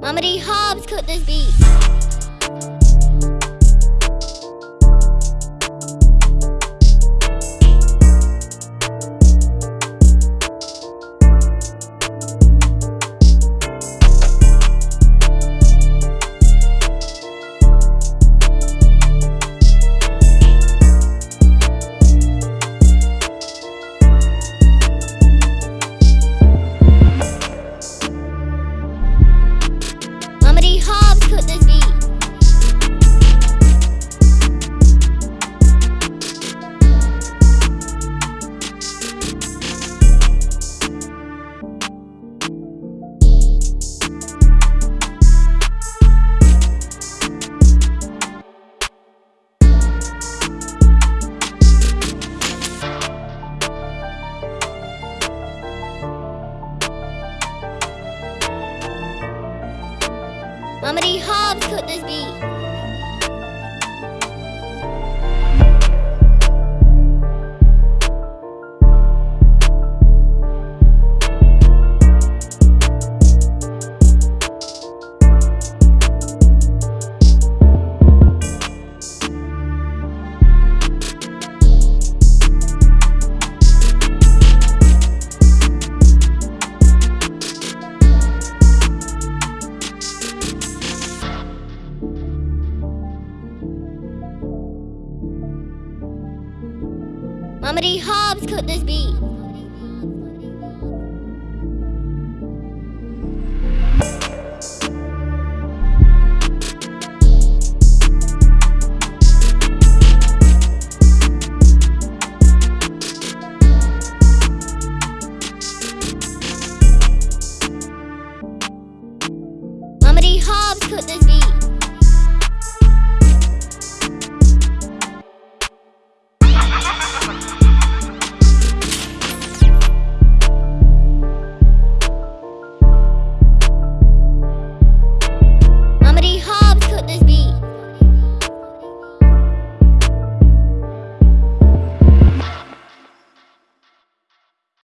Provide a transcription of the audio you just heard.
Mamadi Hobbs cut this beat. Mama D Hobbs cooked this beat. Mama D Hobbs cooked this beat. Mama Hobbs cooked this beat.